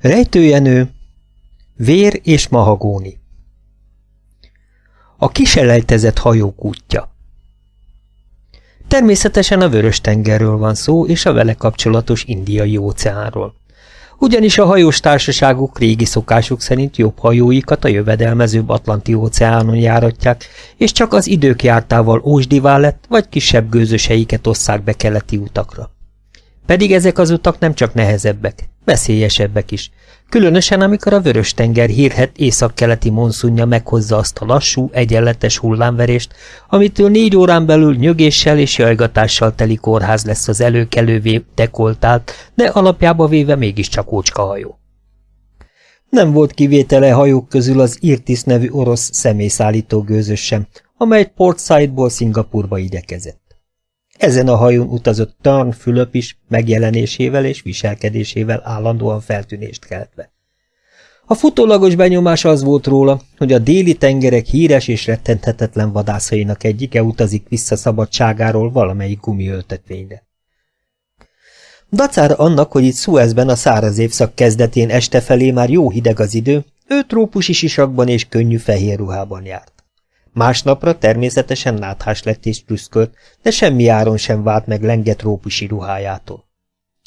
Rejtőjenő, vér és mahagóni. A kiselejtezett hajók útja Természetesen a Vörös-tengerről van szó, és a vele kapcsolatos indiai óceánról. Ugyanis a hajós társaságok régi szokásuk szerint jobb hajóikat a jövedelmezőbb Atlanti óceánon járatják, és csak az idők jártával ósdivá lett, vagy kisebb gőzöseiket osszák be keleti utakra. Pedig ezek az utak nem csak nehezebbek, veszélyesebbek is, különösen amikor a Vörös-tenger hírhet északkeleti monszunja meghozza azt a lassú, egyenletes hullámverést, amitől négy órán belül nyögéssel és jajgatással teli kórház lesz az előkelővé dekoltált, de alapjába véve mégiscsak ócskahajó. Nem volt kivétele hajók közül az Irtis nevű orosz személyszállító gőzös sem, amely Port Saidból Szingapurba igyekezett. Ezen a hajón utazott Tarn Fülöp is megjelenésével és viselkedésével állandóan feltűnést keltve. A futólagos benyomás az volt róla, hogy a déli tengerek híres és rettenthetetlen vadászainak egyike utazik vissza szabadságáról valamelyik gumiöltetvényre. Dacára annak, hogy itt Suezben a száraz évszak kezdetén este felé már jó hideg az idő, ő trópusi sisakban és könnyű fehér ruhában járt. Másnapra természetesen náthás lett és prüszkölt, de semmi áron sem vált meg lenget rópusi ruhájától.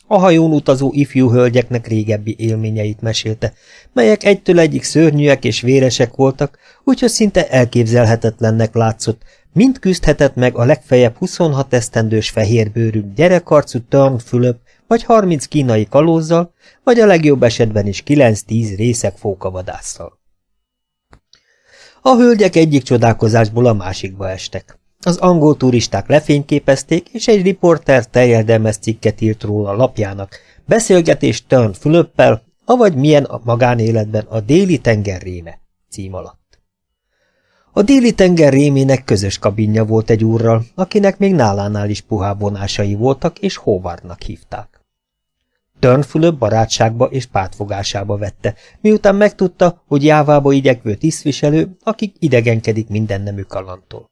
A hajón utazó ifjú hölgyeknek régebbi élményeit mesélte, melyek egytől egyik szörnyűek és véresek voltak, úgyhogy szinte elképzelhetetlennek látszott, mind küzdhetett meg a legfeljebb 26 esztendős fehérbőrű gyerekarcú Turn Fülöp, vagy 30 kínai kalózzal, vagy a legjobb esetben is 9-10 részek fókavadásszal. A hölgyek egyik csodálkozásból a másikba estek. Az angol turisták lefényképezték, és egy riporter teljedelmes cikket írt róla lapjának. Beszélgetés Turn Fülöppel, avagy milyen a magánéletben a déli tenger réme cím alatt. A déli tenger rémének közös kabinja volt egy úrral, akinek még nálánál is puhább vonásai voltak, és Howardnak hívták. Turnfülöp barátságba és pártfogásába vette, miután megtudta, hogy jávába igyekvő tisztviselő, akik idegenkedik minden nemű kalantól.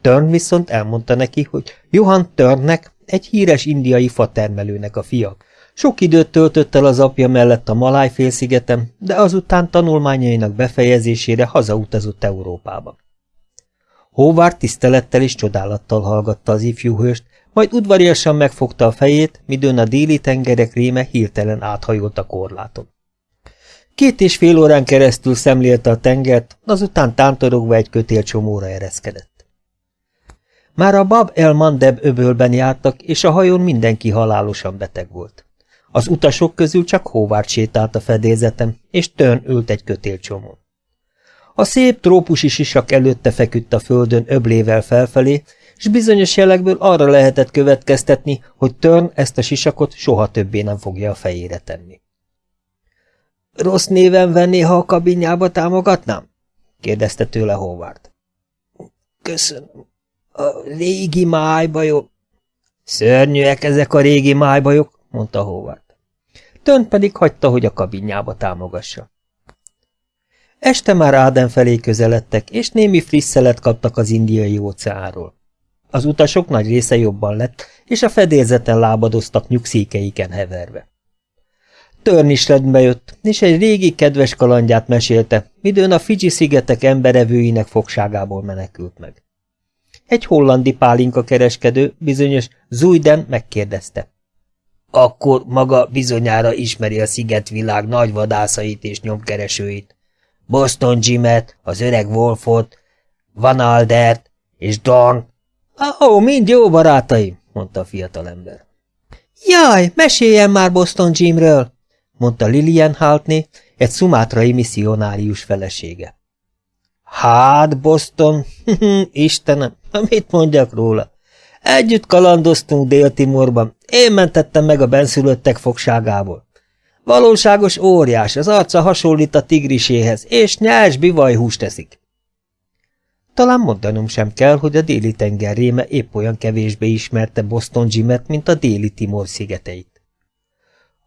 Törn viszont elmondta neki, hogy Johann Törnnek egy híres indiai fatermelőnek a fia. Sok időt töltött el az apja mellett a Maláj félszigeten, de azután tanulmányainak befejezésére hazautazott Európába. Hóvár tisztelettel és csodálattal hallgatta az ifjú hőst, majd udvariasan megfogta a fejét, midőn a déli tengerek réme hirtelen áthajolt a korláton. Két és fél órán keresztül szemlélte a tengert, azután tántorogva egy kötélcsomóra ereszkedett. Már a Bab el Mandeb öbölben jártak, és a hajón mindenki halálosan beteg volt. Az utasok közül csak Hóvárt sétált a fedélzetem, és Tön ült egy kötélcsomón. A szép trópusi sisak előtte feküdt a földön öblével felfelé, és bizonyos jelekből arra lehetett következtetni, hogy Törn ezt a sisakot soha többé nem fogja a fejére tenni. Rossz néven venné, ha a kabinjába támogatnám? kérdezte tőle Howard. Köszönöm. A régi májbajok. Szörnyűek ezek a régi májbajok, mondta Howard. Tön pedig hagyta, hogy a kabinjába támogassa. Este már Áden felé közeledtek, és némi frisszelet kaptak az indiai óceánról. Az utasok nagy része jobban lett, és a fedélzeten lábadoztak nyugszékeiken heverve. Törn is rendbe jött, és egy régi kedves kalandját mesélte, midőn a Fiji szigetek emberevőinek fogságából menekült meg. Egy hollandi pálinka kereskedő, bizonyos Zújden megkérdezte. Akkor maga bizonyára ismeri a szigetvilág nagy vadászait és nyomkeresőit. Boston Jimet, az öreg Wolfot, Van Aldert és Dorn Ó, mind jó barátaim, mondta a fiatalember. Jaj, meséljen már Boston Jimről, mondta Lilian Haltney, egy szumátrai misszionárius felesége. Hát, Boston, Istenem, mit mondjak róla? Együtt kalandoztunk Dél-Timorban, én mentettem meg a benszülöttek fogságából. Valóságos óriás, az arca hasonlít a tigriséhez, és nyers bivajhúst teszik. Talán mondanom sem kell, hogy a déli tenger réme épp olyan kevésbé ismerte Boston Jimet, mint a déli Timor szigeteit.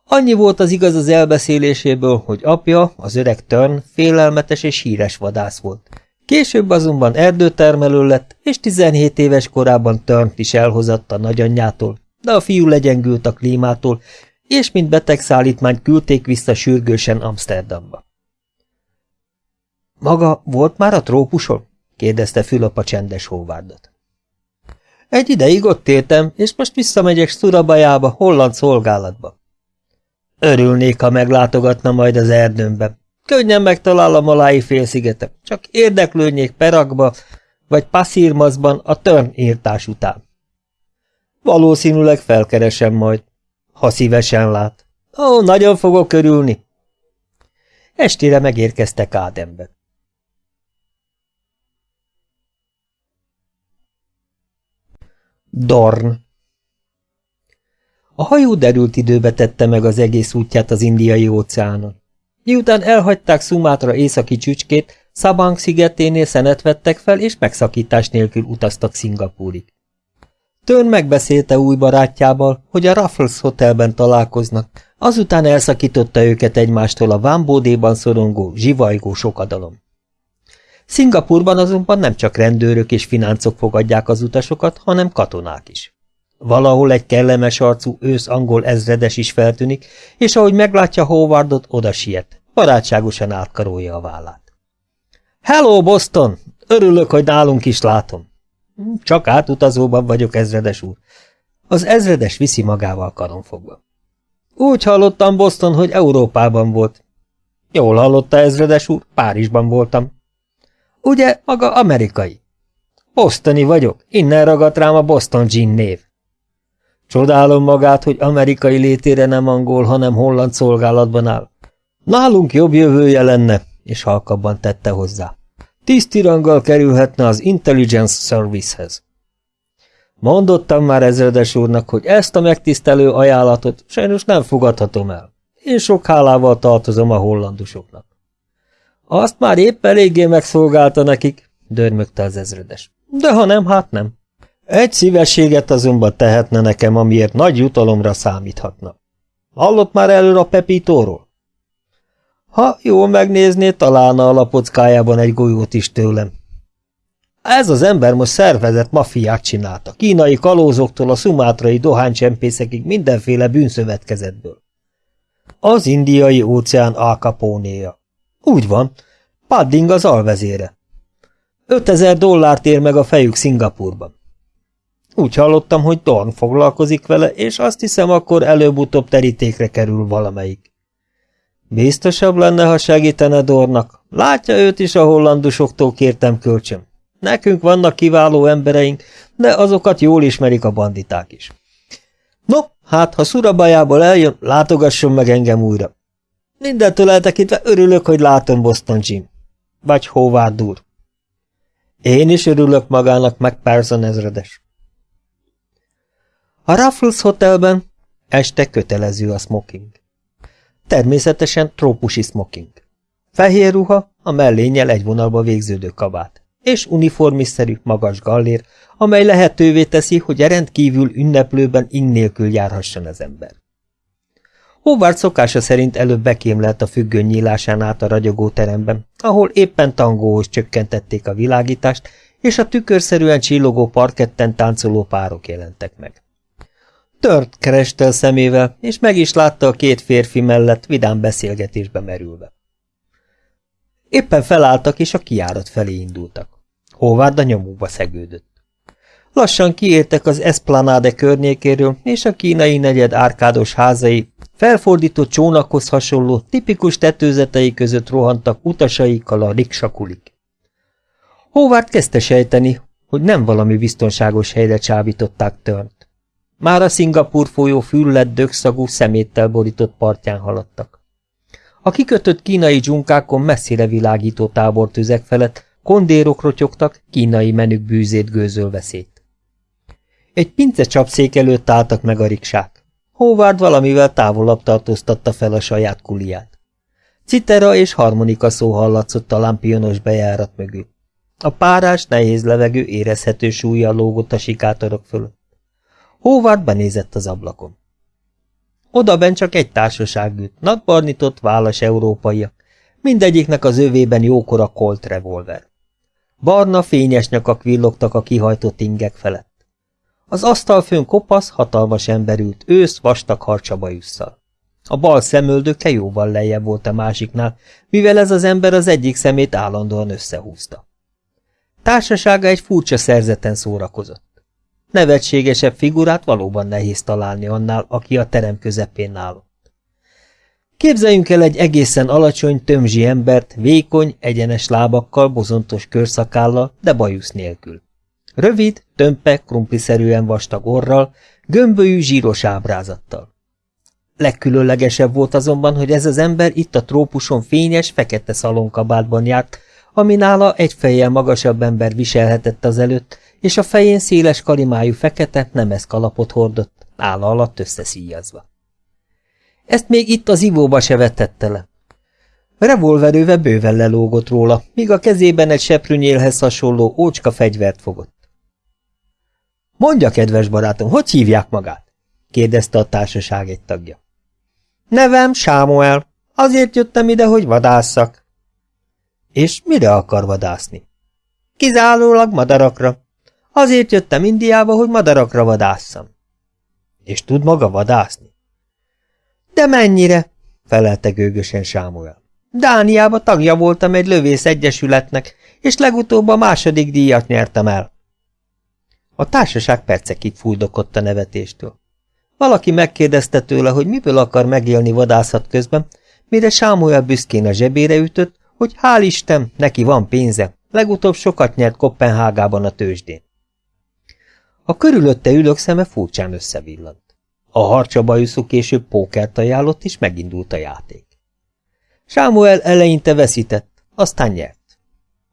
Annyi volt az igaz az elbeszéléséből, hogy apja, az öreg Turn, félelmetes és híres vadász volt. Később azonban erdőtermelő lett, és 17 éves korában turn is elhozatta nagyanyjától, de a fiú legyengült a klímától, és mint betegszállítmányt küldték vissza sürgősen Amsterdamba. Maga volt már a trópuson? Kérdezte Fülöp csendes hóvárdot. Egy ideig ott éltem, és most visszamegyek Szurabajába, holland szolgálatba. Örülnék, ha meglátogatna majd az erdőmbe. Könnyen megtalálom a Lái félszigetet, csak érdeklődnék Perakba, vagy Passzírmazban a törn írtás után. Valószínűleg felkeresem majd, ha szívesen lát. Ó, nagyon fogok körülni. Estére megérkeztek Ádembe. Dorn A hajó derült időbe tette meg az egész útját az indiai óceánon. Miután elhagyták Szumátra északi csücskét, Szabang szigeténél szenet vettek fel, és megszakítás nélkül utaztak Szingapúrig. Tön megbeszélte új barátjával, hogy a Raffles Hotelben találkoznak, azután elszakította őket egymástól a vámbódéban szorongó, zsivajgó sokadalom. Szingapurban azonban nem csak rendőrök és fináncok fogadják az utasokat, hanem katonák is. Valahol egy kellemes arcú ősz angol ezredes is feltűnik, és ahogy meglátja Howardot, oda siet, barátságosan átkarolja a vállát. Hello, Boston! Örülök, hogy nálunk is látom. Csak átutazóban vagyok, ezredes úr. Az ezredes viszi magával karonfogva. Úgy hallottam, Boston, hogy Európában volt. Jól hallotta, ezredes úr, Párizsban voltam. Ugye, maga amerikai? Bostoni vagyok, innen ragadt rám a Boston Gin név. Csodálom magát, hogy amerikai létére nem angol, hanem holland szolgálatban áll. Nálunk jobb jövője lenne, és halkabban tette hozzá. Tisztiranggal kerülhetne az Intelligence Servicehez. Mondottam már ezredes úrnak, hogy ezt a megtisztelő ajánlatot sajnos nem fogadhatom el. Én sok hálával tartozom a hollandusoknak. Azt már épp eléggé megszolgálta nekik, dörmögte az ezredes. De ha nem, hát nem. Egy szívességet azonban tehetne nekem, amiért nagy jutalomra számíthatna. Hallott már előre a Pepítóról? Ha jól megnézné, találna a lapockájában egy golyót is tőlem. Ez az ember most szervezett mafiát csinálta, kínai kalózoktól a szumátrai dohánycsempészekig mindenféle bűnszövetkezetből. Az indiai óceán alkapónéja. Úgy van, Padding az alvezére. 5000 dollárt ér meg a fejük Szingapurban. Úgy hallottam, hogy Dorn foglalkozik vele, és azt hiszem, akkor előbb-utóbb terítékre kerül valamelyik. Biztosabb lenne, ha segítene Dornak. Látja őt is a hollandusoktól kértem kölcsön. Nekünk vannak kiváló embereink, de azokat jól ismerik a banditák is. No, hát, ha Szurabajából eljön, látogasson meg engem újra. Mindentől eltekintve örülök, hogy látom Boston Jim. Vagy Howard úr. Én is örülök magának, meg Person ezredes. A Raffles Hotelben este kötelező a smoking. Természetesen trópusi smoking. Fehér ruha, a mellénnyel egy vonalba végződő kabát, és uniformiszerű, magas gallér, amely lehetővé teszi, hogy a rendkívül ünneplőben ing nélkül járhasson az ember. Howard szokása szerint előbb bekémlelt a függöny nyílásán át a ragyogó teremben, ahol éppen tangóhoz csökkentették a világítást, és a tükörszerűen csillogó parketten táncoló párok jelentek meg. Tört kereste a szemével, és meg is látta a két férfi mellett vidám beszélgetésbe merülve. Éppen felálltak, és a kiárat felé indultak. Howard a nyomukba szegődött. Lassan kiértek az Esplanade környékéről, és a kínai negyed árkádos házai felfordított csónakhoz hasonló, tipikus tetőzetei között rohantak utasaikkal a riksakulik. Howard kezdte sejteni, hogy nem valami biztonságos helyre csábították Törnt. Már a Szingapur folyó füllett dögszagú szeméttel borított partján haladtak. A kikötött kínai dzsunkákon messzire világító tábortüzek felett kondérok rotyogtak, kínai menük bűzét gőzölve szét. Egy pince csapszék előtt álltak meg a riksák. Howard valamivel távolabb tartóztatta fel a saját kuliát. Citera és harmonika szó hallatszott a lámpionos bejárat mögül. A párás, nehéz levegő érezhető súlya lógott a sikátorok fölött. Howard benézett az ablakon. Odaben csak egy társaság ült, nadbarnitott, válas európaiak, mindegyiknek az övében jókora Colt revolver. Barna, fényes nyakak villogtak a kihajtott ingek felett. Az asztalfőn kopasz, hatalmas ember ült, ősz, vastag harcsabajusszal. A bal szemöldöke jóval lejjebb volt a másiknál, mivel ez az ember az egyik szemét állandóan összehúzta. Társasága egy furcsa szerzeten szórakozott. Nevetségesebb figurát valóban nehéz találni annál, aki a terem közepén állott. Képzeljünk el egy egészen alacsony, tömzsi embert, vékony, egyenes lábakkal, bozontos körszakállal, de bajusz nélkül. Rövid, tömpe, krumpliszerűen vastag orral, gömbölyű, zsíros ábrázattal. Legkülönlegesebb volt azonban, hogy ez az ember itt a trópuson fényes, fekete szalonkabátban járt, ami nála egy fejjel magasabb ember viselhetett az előtt, és a fején széles kalimájú fekete, nemes kalapot hordott, álla alatt összeszíjazva. Ezt még itt az ivóba se vetette le. Revolverőve bőven lelógott róla, míg a kezében egy seprűnyélhez hasonló ócska fegyvert fogott. Mondja, kedves barátom, hogy hívják magát? kérdezte a társaság egy tagja. Nevem Sámuel. Azért jöttem ide, hogy vadásszak. És mire akar vadászni? Kizárólag madarakra. Azért jöttem Indiába, hogy madarakra vadásszam. És tud maga vadászni? De mennyire? felelte gőgösen Sámuel. Dániába tagja voltam egy lövész egyesületnek, és legutóbb a második díjat nyertem el. A társaság percekig fújdokott a nevetéstől. Valaki megkérdezte tőle, hogy miből akar megélni vadászat közben, mire Sámuel büszkén a zsebére ütött, hogy hál' Isten, neki van pénze, legutóbb sokat nyert Kopenhágában a tőzsdén. A körülötte ülők szeme furcsán összevillant. A harcsabajuszú később pókert ajánlott, és megindult a játék. Sámuel eleinte veszített, aztán nyert.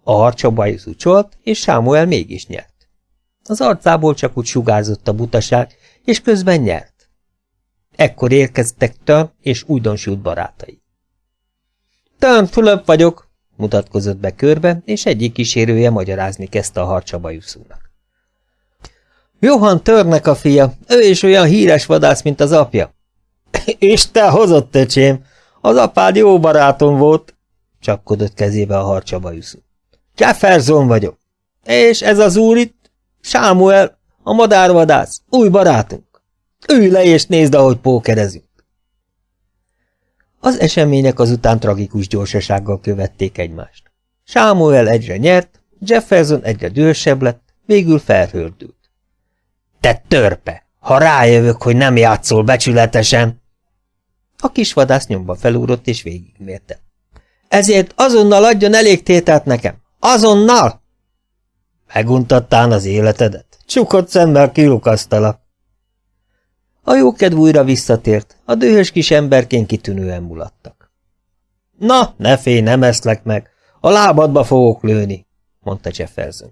A harcsabajuszú csolt, és Sámuel mégis nyert. Az arcából csak úgy sugárzott a butaság, és közben nyert. Ekkor érkeztek Tön és újdonsült barátai. Tön, Fülöp vagyok, mutatkozott be körbe, és egyik kísérője magyarázni kezdte a harcsabajuszúnak. Johan Törnek a fia, ő is olyan híres vadász, mint az apja. Isten hozott, öcsém, az apád jó barátom volt, csapkodott kezébe a harcsabajuszú. Jefferson vagyok, és ez az úr itt, Sámuel, a madárvadász, új barátunk. Ülj le és nézd, ahogy pókerezünk. Az események azután tragikus gyorsasággal követték egymást. Sámuel egyre nyert, Jefferson egyre dühösebb lett, végül felhördült. Te törpe! Ha rájövök, hogy nem játszol becsületesen! A kis vadász nyomba felúrott és végigmérte. Ezért azonnal adjon elég tételt nekem! Azonnal! Meguntattán az életedet? Csukott szemmel kilukasztalak. A jókedv újra visszatért, a dühös kis emberként kitűnően mulattak. Na, ne félj, nem eszlek meg, a lábadba fogok lőni, mondta Jefferson.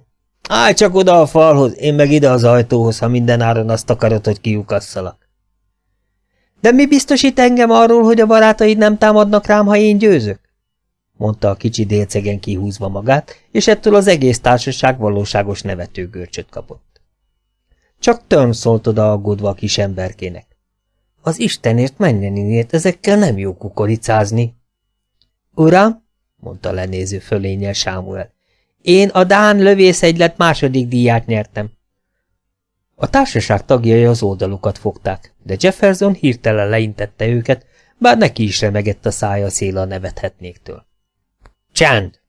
Állj csak oda a falhoz, én meg ide az ajtóhoz, ha minden áron azt akarod, hogy kiukasszalak. De mi biztosít engem arról, hogy a barátaid nem támadnak rám, ha én győzök? Mondta a kicsi délcegen kihúzva magát, és ettől az egész társaság valóságos nevetőgörcsöt kapott. Csak Törn szólt oda aggódva a kis emberkének. Az Istenért menjeninért ezekkel nem jó kukoricázni. Uram, mondta lenéző fölényel Sámuel, én a Dán lövészegylet második díját nyertem. A társaság tagjai az oldalukat fogták, de Jefferson hirtelen leintette őket, bár neki is remegett a szája szél a nevethetnéktől. Csend!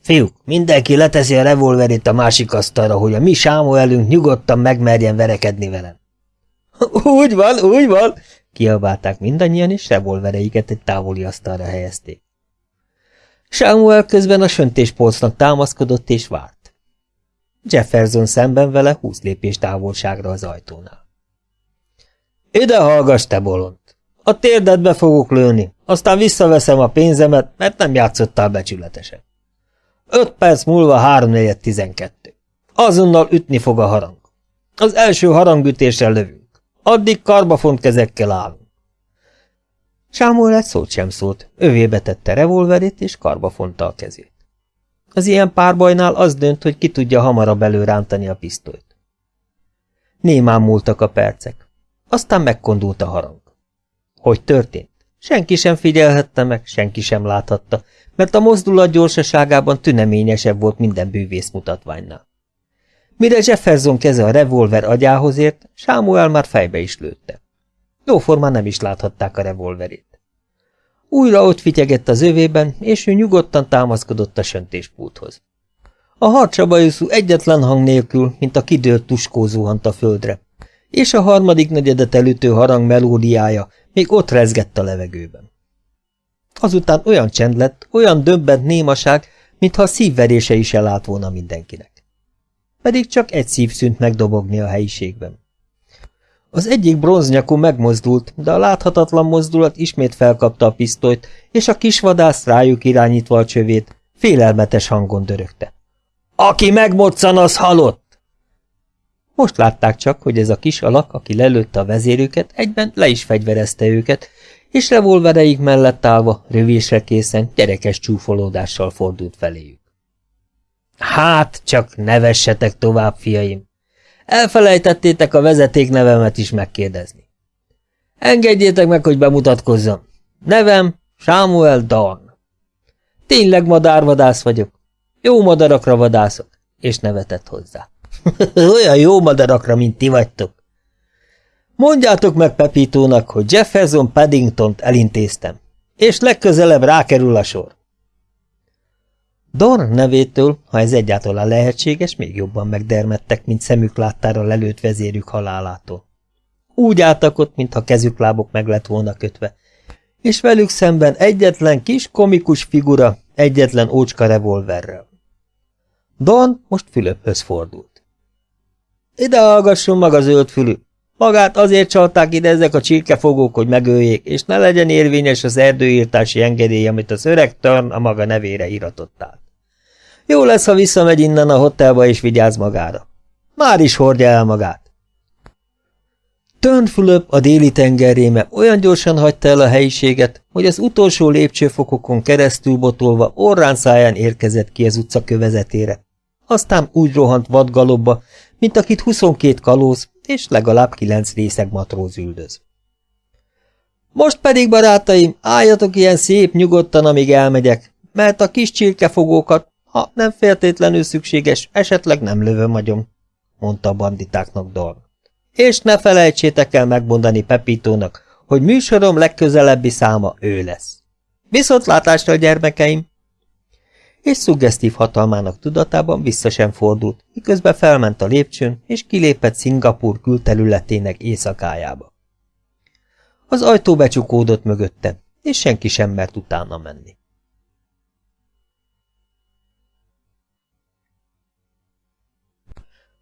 Fiúk, mindenki leteszi a revolverét a másik asztalra, hogy a mi Sámuelünk nyugodtan megmerjen verekedni velem. Úgy van, úgy van! Kiabálták mindannyian, és revolvereiket egy távoli asztalra helyezték. Samuel közben a söntéspolcnak támaszkodott és várt. Jefferson szemben vele húsz lépés távolságra az ajtónál. Ide hallgass, te bolond! A térdedbe fogok lőni, aztán visszaveszem a pénzemet, mert nem játszottál becsületesen. Öt perc múlva háromnegyed tizenkettő. Azonnal ütni fog a harang. Az első harangütésre lövünk. Addig karbafont kezekkel állunk. Sámuel egy szót sem szólt, övébe tette revolverét, és karba fonta a kezét. Az ilyen párbajnál az dönt, hogy ki tudja hamarabb előrántani a pisztolyt. Némán múltak a percek. Aztán megkondult a harang. Hogy történt? Senki sem figyelhette meg, senki sem láthatta, mert a mozdulat gyorsaságában tüneményesebb volt minden bűvész mutatványnál. Mire Jefferson keze a revolver agyához ért, Sámuel már fejbe is lőtte. Jóformán nem is láthatták a revolverét. Újra ott fityegett az övében, és ő nyugodtan támaszkodott a söntéspulthoz. A harcsabajuszú egyetlen hang nélkül, mint a kidőlt tuskó zuhant a földre, és a harmadik negyedet elütő harang melódiája még ott rezgett a levegőben. Azután olyan csend lett, olyan döbbent némaság, mintha a szívverése is elállt volna mindenkinek. Pedig csak egy szív szűnt megdobogni a helyiségben. Az egyik bronznyakú megmozdult, de a láthatatlan mozdulat ismét felkapta a pisztolyt, és a kisvadász rájuk irányítva a csövét, félelmetes hangon dörögte. Aki megmoccan, az halott! Most látták csak, hogy ez a kis alak, aki lelőtte a vezérüket, egyben le is fegyverezte őket, és revolvereik mellett állva, rövésre készen, gyerekes csúfolódással fordult feléjük. Hát, csak nevessetek tovább, fiaim! Elfelejtettétek a vezeték nevemet is megkérdezni. Engedjétek meg, hogy bemutatkozzam. Nevem Samuel Dorn. Tényleg madárvadász vagyok. Jó madarakra vadászok, és nevetett hozzá. Olyan jó madarakra, mint ti vagytok. Mondjátok meg Pepítónak, hogy Jefferson Paddingtont elintéztem, és legközelebb rákerül a sor. Dorn nevétől, ha ez egyáltalán lehetséges, még jobban megdermedtek, mint szemük láttára lelőtt vezérük halálától. Úgy álltak ott, mintha kezük lábok meg lett volna kötve, és velük szemben egyetlen kis komikus figura, egyetlen ócska revolverrel. Don most Fülöphöz fordult. Ide hallgasson maga zöldfülű! Magát azért csalták ide ezek a csirkefogók, hogy megöljék, és ne legyen érvényes az erdőírtási engedély, amit az öreg Törn a maga nevére iratott át. Jó lesz, ha visszamegy innen a hotelba és vigyáz magára. Már is hordja el magát. Fülöp a déli tengerréme olyan gyorsan hagyta el a helyiséget, hogy az utolsó lépcsőfokokon keresztül botolva orrán száján érkezett ki az utca kövezetére. Aztán úgy rohant vadgalobba, mint akit 22 kalóz és legalább kilenc részeg matróz üldöz. Most pedig, barátaim, álljatok ilyen szép nyugodtan, amíg elmegyek, mert a kis csirkefogókat, ha nem feltétlenül szükséges, esetleg nem lövöm agyom, mondta a banditáknak Dorn. És ne felejtsétek el megmondani Pepítónak, hogy műsorom legközelebbi száma ő lesz. Viszontlátásra, gyermekeim! És szuggesztív hatalmának tudatában vissza sem fordult, miközben felment a lépcsőn, és kilépett Szingapur külterületének éjszakájába. Az ajtó becsukódott mögötte, és senki sem mert utána menni.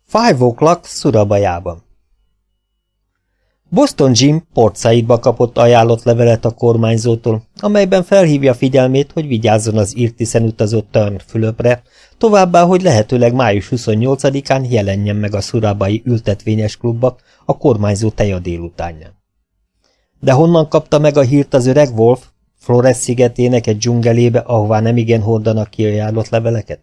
Five O'Clock Szurabajában Boston Jim Port Saidba kapott ajánlott levelet a kormányzótól, amelyben felhívja figyelmét, hogy vigyázzon az írtiszen utazott Turn Fülöpre, továbbá, hogy lehetőleg május 28-án jelenjen meg a Szurabai ültetvényes klubba a kormányzó teja délutánján. De honnan kapta meg a hírt az öreg Wolf, Flores szigetének egy dzsungelébe, ahová nemigen hordanak ki ajánlott leveleket?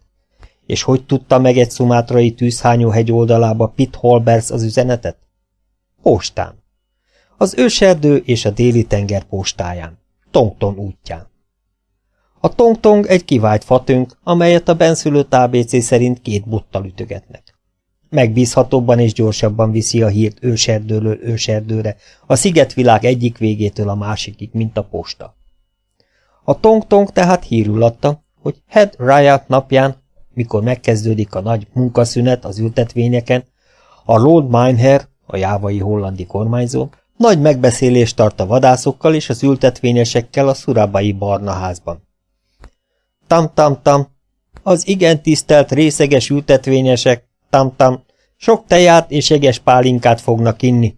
És hogy tudta meg egy szumátrai tűzhányó hegy oldalába Pitt Holbers az üzenetet? Postán az őserdő és a déli tenger postáján, Tongton útján. A Tongtong egy kivált fatönk, amelyet a benszülött ABC szerint két bottal ütögetnek. Megbízhatóbban és gyorsabban viszi a hírt őserdőről őserdőre, a szigetvilág egyik végétől a másikig, mint a posta. A Tongtong tehát hírül adta, hogy Head Riot napján, mikor megkezdődik a nagy munkaszünet az ültetvényeken, a Lord Mineher, a jávai hollandi kormányzó, nagy megbeszélést tart a vadászokkal és az ültetvényesekkel a szurábai barna házban. Tam-tam-tam, az igen tisztelt részeges ültetvényesek, tam-tam, sok teját és jeges pálinkát fognak inni.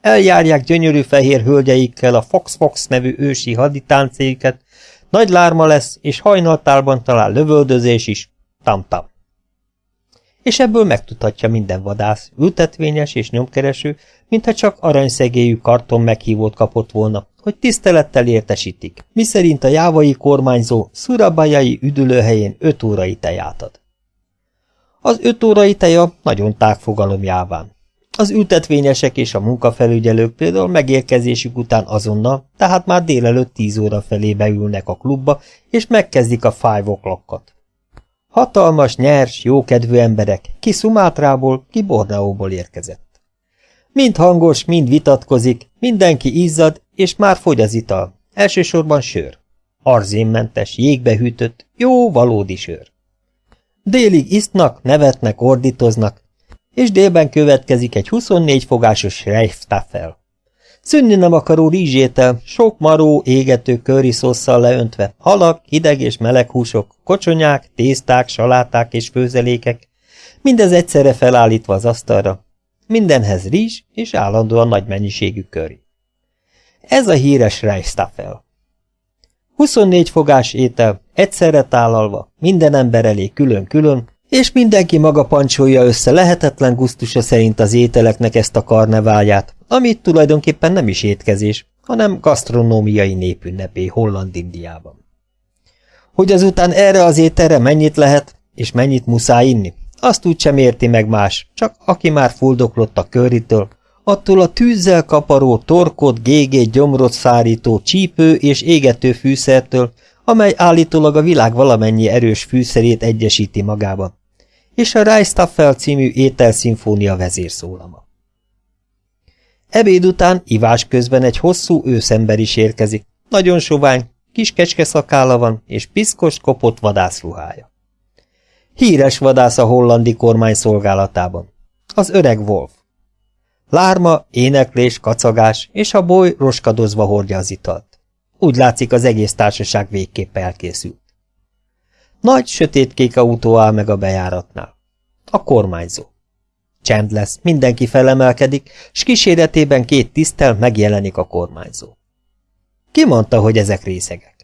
Eljárják gyönyörű fehér hölgyeikkel a Fox-Fox nevű ősi haditáncéket, nagy lárma lesz, és hajnaltálban talán lövöldözés is, tam-tam és ebből megtudhatja minden vadász, ültetvényes és nyomkereső, mintha csak aranyszegélyű karton meghívót kapott volna, hogy tisztelettel értesítik, miszerint a jávai kormányzó szurabajai üdülőhelyén öt órai teját ad. Az öt órai teja nagyon tág jáván. Az ültetvényesek és a munkafelügyelők például megérkezésük után azonnal, tehát már délelőtt tíz óra felé beülnek a klubba, és megkezdik a five o'clockot. Hatalmas, nyers, jókedvű emberek, ki Szumátrából, ki Borneóból érkezett. Mind hangos, mind vitatkozik, mindenki izzad, és már fogy az ital. Elsősorban sör. Arzénmentes, jégbe hűtött, jó, valódi sör. Délig isznak, nevetnek, ordítoznak, és délben következik egy 24 fogásos Reichstaffel. Szünni nem akaró rizsétel, sok maró, égető szószal leöntve, halak, hideg és meleg húsok, kocsonyák, tészták, saláták és főzelékek, mindez egyszerre felállítva az asztalra. Mindenhez rizs és állandóan nagy mennyiségű köri. Ez a híres Reichstaffel. 24 fogás étel, egyszerre tálalva, minden ember elé külön-külön, és mindenki maga pancsolja össze lehetetlen gusztusa szerint az ételeknek ezt a karneválját, amit tulajdonképpen nem is étkezés, hanem gasztronómiai népünnepé Holland-Indiában. Hogy azután erre az ételre mennyit lehet, és mennyit muszáj inni, azt úgy sem érti meg más, csak aki már fuldoklott a köritől, attól a tűzzel kaparó, torkot, gégét, gyomrot szárító, csípő és égető fűszertől, amely állítólag a világ valamennyi erős fűszerét egyesíti magában, és a Reistaffel című ételszimfónia vezérszólama. Ebéd után ivás közben egy hosszú őszember is érkezik, nagyon sovány, kis kecske szakála van, és piszkos, kopott vadászruhája. Híres vadász a hollandi kormány szolgálatában. Az öreg Wolf. Lárma, éneklés, kacagás, és a boly roskadozva hordja az italt. Úgy látszik, az egész társaság végképp elkészült. Nagy, sötétkék autó áll meg a bejáratnál. A kormányzó. Csend lesz, mindenki felemelkedik, s kíséretében két tisztel megjelenik a kormányzó. Ki mondta, hogy ezek részegek?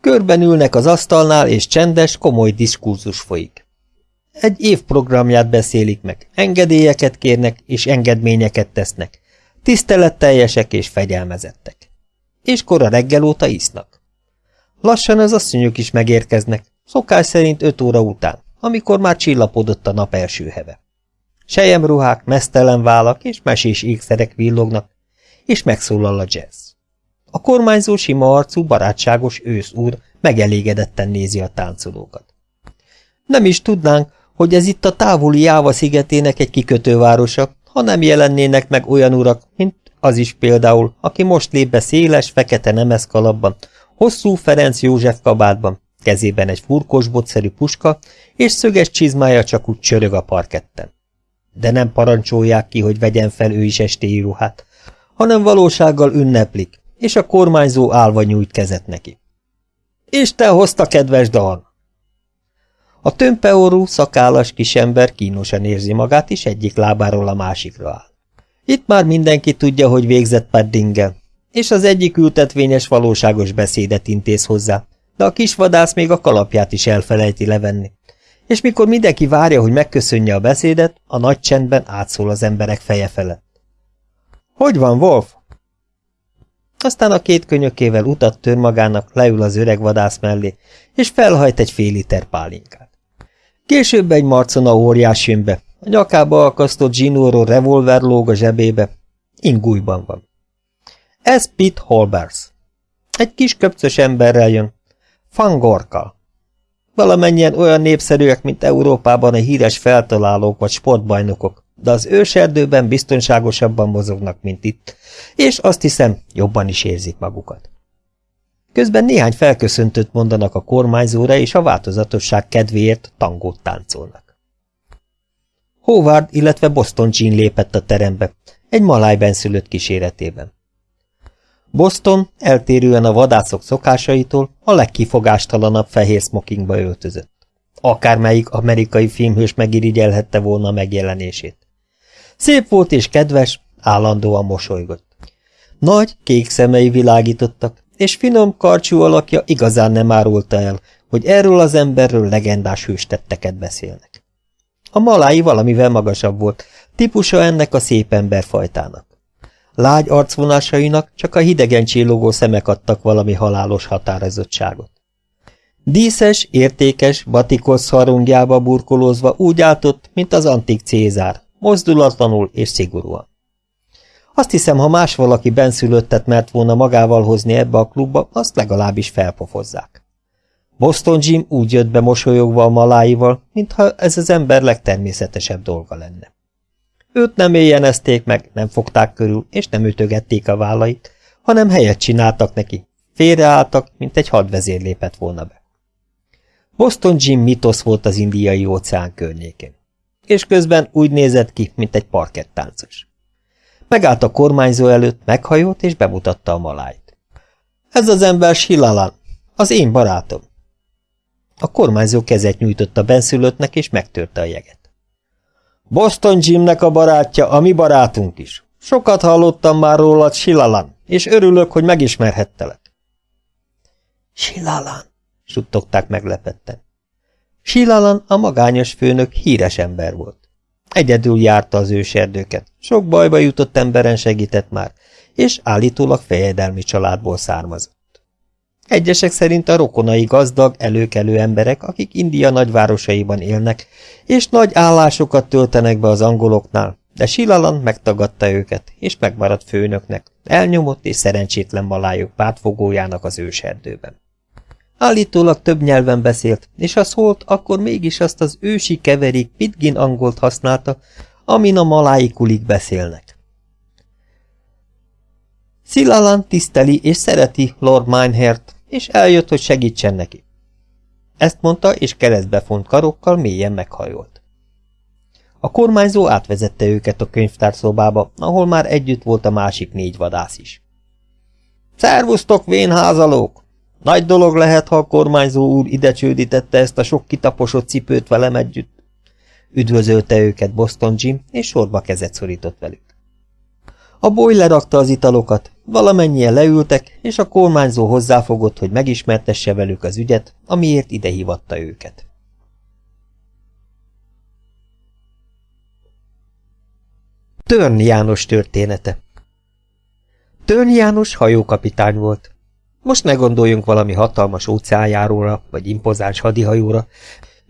Körben ülnek az asztalnál, és csendes, komoly diskurzus folyik. Egy év programját beszélik meg, engedélyeket kérnek, és engedményeket tesznek, tiszteletteljesek és fegyelmezettek. És kora reggel óta isznak. Lassan az asszonyok is megérkeznek, szokás szerint öt óra után, amikor már csillapodott a nap első heve. Sejemruhák, mesztelen vállak és mesés ékszerek villognak, és megszólal a jazz. A kormányzó sima arcú, barátságos ősz úr megelégedetten nézi a táncolókat. Nem is tudnánk, hogy ez itt a távoli Jáva szigetének egy kikötővárosa, ha nem jelennének meg olyan urak, mint az is például, aki most lép be széles, fekete nemeszkalapban, hosszú Ferenc József kabátban, kezében egy furkosbotszerű puska, és szöges csizmája csak úgy csörög a parketten. De nem parancsolják ki, hogy vegyen fel ő is estéi íruhát, hanem valósággal ünneplik, és a kormányzó állva nyújt kezet neki. Isten hozta, kedves Dan! A tömpeorú, szakállas kisember kínosan érzi magát, és egyik lábáról a másikra áll. Itt már mindenki tudja, hogy végzett Paddingel, és az egyik ültetvényes valóságos beszédet intéz hozzá, de a kisvadász még a kalapját is elfelejti levenni. És mikor mindenki várja, hogy megköszönje a beszédet, a nagy csendben átszól az emberek feje felett. – Hogy van, Wolf? Aztán a két könyökével utat tör magának, leül az öreg vadász mellé, és felhajt egy fél liter pálinkát. Később egy marcona óriás jön be, a nyakába akasztott zsinóró revolver lóg a zsebébe, ingújban van. Ez Pitt Holbers. Egy kis köpcös emberrel jön, Fangorkal. Valamennyien olyan népszerűek, mint Európában a híres feltalálók vagy sportbajnokok, de az őserdőben biztonságosabban mozognak, mint itt, és azt hiszem, jobban is érzik magukat. Közben néhány felköszöntőt mondanak a kormányzóra, és a változatosság kedvéért tangót táncolnak. Howard, illetve Boston Jean lépett a terembe, egy maláj benszülött kíséretében. Boston, eltérően a vadászok szokásaitól, a legkifogástalanabb fehér smokingba öltözött. Akármelyik amerikai filmhős megirigyelhette volna megjelenését. Szép volt és kedves, állandóan mosolygott. Nagy, kék szemei világítottak, és finom, karcsú alakja igazán nem árulta el, hogy erről az emberről legendás hőstetteket beszélnek. A malái valamivel magasabb volt, típusa ennek a szép emberfajtának. Lágy arcvonásainak csak a hidegen csillogó szemek adtak valami halálos határozottságot. Díszes, értékes, batikosz harungjába burkolózva úgy álltott, mint az antik Cézár, mozdulatlanul és szigorúan. Azt hiszem, ha más valaki benszülöttet mert volna magával hozni ebbe a klubba, azt legalábbis felpofozzák. Boston Jim úgy jött be mosolyogva a maláival, mintha ez az ember legtermészetesebb dolga lenne. Őt nem éjjenezték meg, nem fogták körül, és nem ütögették a vállait, hanem helyet csináltak neki. Félreálltak, mint egy hadvezér lépett volna be. Boston Jim mitosz volt az indiai óceán környékén. És közben úgy nézett ki, mint egy parkettáncos. Megállt a kormányzó előtt, meghajolt és bemutatta a malájt. Ez az ember Silalan, az én barátom. A kormányzó kezet nyújtott a benszülöttnek, és megtörte a jeget. Boston Jimnek a barátja, a mi barátunk is. Sokat hallottam már rólad, Silalan, és örülök, hogy megismerhettelek. Silalan, suttogták meglepetten. Silalan, a magányos főnök híres ember volt. Egyedül járta az őserdőket, sok bajba jutott emberen segített már, és állítólag fejedelmi családból származott. Egyesek szerint a rokonai gazdag, előkelő emberek, akik India nagyvárosaiban élnek, és nagy állásokat töltenek be az angoloknál, de Silalan megtagadta őket, és megmaradt főnöknek, elnyomott és szerencsétlen malájuk pártfogójának az őserdőben. Állítólag több nyelven beszélt, és ha szólt, akkor mégis azt az ősi keverék pitgin angolt használta, amin a maláikulik beszélnek. Szilalan tiszteli és szereti Lord Minehert, és eljött, hogy segítsen neki. Ezt mondta, és keresztbe font karokkal mélyen meghajolt. A kormányzó átvezette őket a könyvtárszobába, ahol már együtt volt a másik négy vadász is. Szervusztok, vénházalók! Nagy dolog lehet, ha a kormányzó úr ide csődítette ezt a sok kitaposott cipőt velem együtt. Üdvözölte őket Boston Jim, és sorba kezet szorított velük. A boy lerakta az italokat, valamennyien leültek, és a kormányzó hozzáfogott, hogy megismertesse velük az ügyet, amiért ide hívatta őket. Törn János története Törn János hajókapitány volt. Most ne gondoljunk valami hatalmas óceánjáróra, vagy impozáns hadihajóra,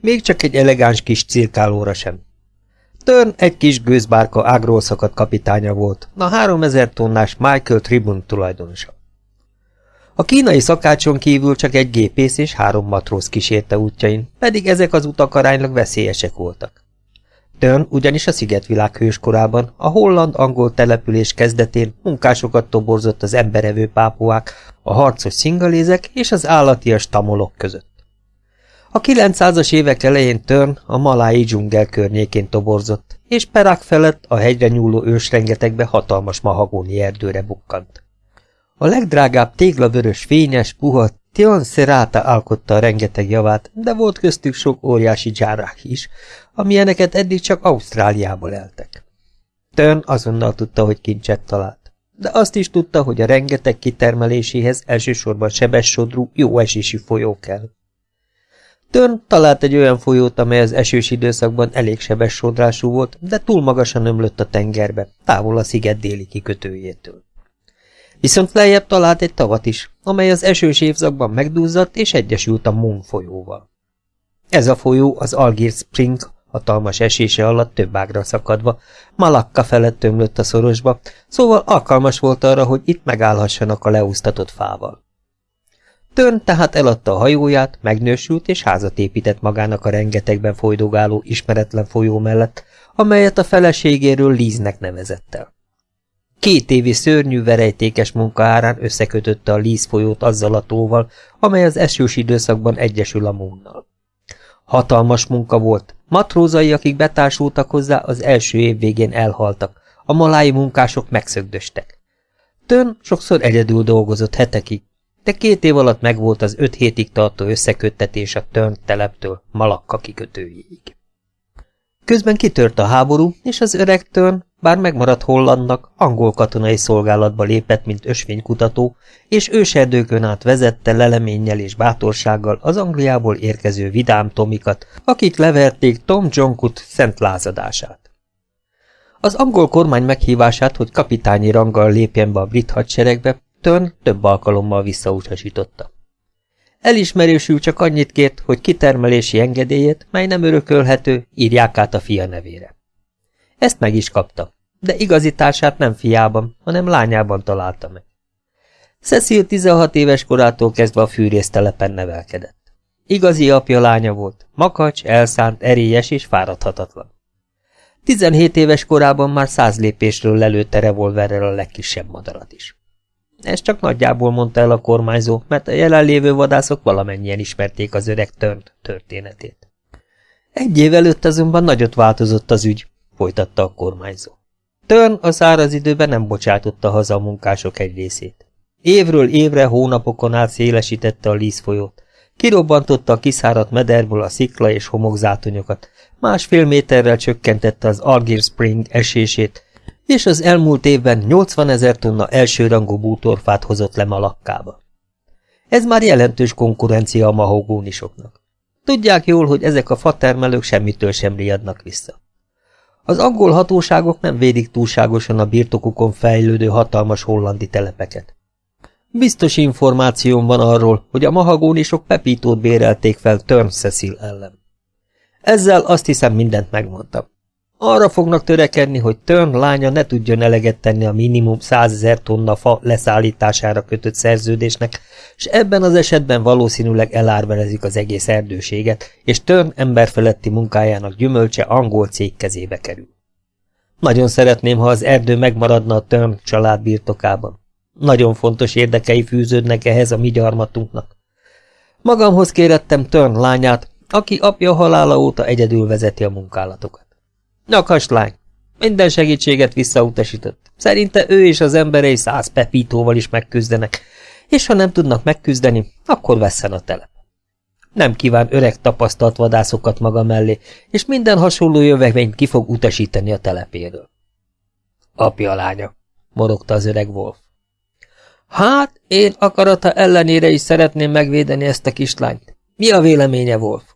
még csak egy elegáns kis cirkálóra sem. Törn egy kis gőzbárka ágról kapitánya volt, a 3000 tonnás Michael Tribune tulajdonosa. A kínai szakácson kívül csak egy gépész és három matróz kísérte útjain, pedig ezek az utak aránylag veszélyesek voltak. Törn ugyanis a szigetvilág hőskorában, a holland-angol település kezdetén munkásokat toborzott az emberevő pápuák, a harcos szingalézek és az állatias tamolok között. A 900-as évek elején Törn a malái dzsungel környékén toborzott, és Perak felett a hegyre nyúló ősrengetegbe hatalmas mahagóni erdőre bukkant. A legdrágább téglavörös, fényes, puha Tion Serata alkotta a rengeteg javát, de volt köztük sok óriási dzsárák is, amilyeneket eddig csak Ausztráliából eltek. Tön azonnal tudta, hogy kincset talált, de azt is tudta, hogy a rengeteg kitermeléséhez elsősorban sebessodrú, jó esésű folyó kell. Törn talált egy olyan folyót, amely az esős időszakban elég sebes sodrású volt, de túl magasan ömlött a tengerbe, távol a sziget déli kikötőjétől. Viszont lejjebb talált egy tavat is, amely az esős évszakban megduzzadt és egyesült a Moon folyóval. Ez a folyó az Algiers Spring hatalmas esése alatt több ágra szakadva, Malakka felett ömlött a szorosba, szóval alkalmas volt arra, hogy itt megállhassanak a leúsztatott fával. Törn tehát eladta a hajóját, megnősült és házat épített magának a rengetegben folydogáló ismeretlen folyó mellett, amelyet a feleségéről Líznek nevezett el. Két évi szörnyű verejtékes munka árán összekötötte a Líz folyót azzal a tóval, amely az esős időszakban egyesül a Mónnal. Hatalmas munka volt, matrózai, akik betársultak hozzá, az első év végén elhaltak, a malái munkások megszögdöstek. Tön sokszor egyedül dolgozott hetekig, de két év alatt megvolt az öt hétig tartó összeköttetés a Törn teleptől Malakka kikötőjéig. Közben kitört a háború, és az öreg Törn, bár megmaradt Hollandnak, angol katonai szolgálatba lépett, mint ösvénykutató, és őserdőkön át vezette leleménnyel és bátorsággal az Angliából érkező vidám Tomikat, akik leverték Tom Jonkut szent lázadását. Az angol kormány meghívását, hogy kapitányi ranggal lépjen be a brit hadseregbe, Törn több alkalommal visszautasította. Elismerésül csak annyit kért, hogy kitermelési engedélyét, mely nem örökölhető, írják át a fia nevére. Ezt meg is kapta, de igazi társát nem fiában, hanem lányában találta meg. Cecil 16 éves korától kezdve a fűrésztelepen nevelkedett. Igazi apja lánya volt, makacs, elszánt, erélyes és fáradhatatlan. Tizenhét éves korában már száz lépésről lelőtte revolverrel a legkisebb madarat is. Ez csak nagyjából mondta el a kormányzó, mert a jelenlévő vadászok valamennyien ismerték az öreg Törnt történetét. Egy év előtt azonban nagyot változott az ügy, folytatta a kormányzó. Törn a száraz időben nem bocsátotta haza a munkások egy részét. Évről évre, hónapokon át szélesítette a lízfolyót. Kirobbantotta a kiszáradt mederből a szikla és homokzátonyokat, másfél méterrel csökkentette az Algir Spring esését, és az elmúlt évben 80 ezer tonna elsőrangú bútorfát hozott le Malakkába. Ez már jelentős konkurencia a mahogónisoknak. Tudják jól, hogy ezek a fatermelők semmitől sem riadnak vissza. Az angol hatóságok nem védik túlságosan a birtokukon fejlődő hatalmas hollandi telepeket. Biztos információm van arról, hogy a mahagónisok Pepítót bérelték fel Turn Cecil ellen. Ezzel azt hiszem mindent megmondtam. Arra fognak törekedni, hogy Turn lánya ne tudjon eleget tenni a minimum százezer tonna fa leszállítására kötött szerződésnek, és ebben az esetben valószínűleg elárverezik az egész erdőséget, és Turn emberfeletti munkájának gyümölcse angol cég kezébe kerül. Nagyon szeretném, ha az erdő megmaradna a Turn család birtokában. Nagyon fontos érdekei fűződnek ehhez a mi gyarmatunknak. Magamhoz kérettem Turn lányát, aki apja halála óta egyedül vezeti a munkálatokat. Nyakas lány, minden segítséget visszautasított. Szerinte ő és az emberei száz pepítóval is megküzdenek, és ha nem tudnak megküzdeni, akkor vesszen a telep. Nem kíván öreg tapasztalt vadászokat maga mellé, és minden hasonló jövevényt ki fog utasítani a telepéről. Apja lánya, morogta az öreg Wolf. Hát, én akarata ellenére is szeretném megvédeni ezt a kislányt. Mi a véleménye, Wolf?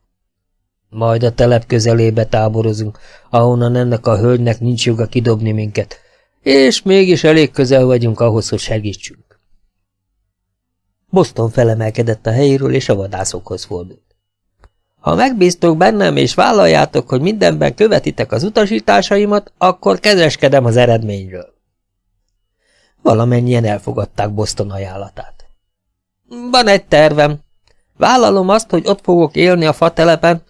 Majd a telep közelébe táborozunk, ahonnan ennek a hölgynek nincs joga kidobni minket, és mégis elég közel vagyunk ahhoz, hogy segítsünk. Boston felemelkedett a helyéről, és a vadászokhoz fordult. Ha megbíztok bennem, és vállaljátok, hogy mindenben követitek az utasításaimat, akkor kezeskedem az eredményről. Valamennyien elfogadták Boston ajánlatát. Van egy tervem. Vállalom azt, hogy ott fogok élni a fatelepen,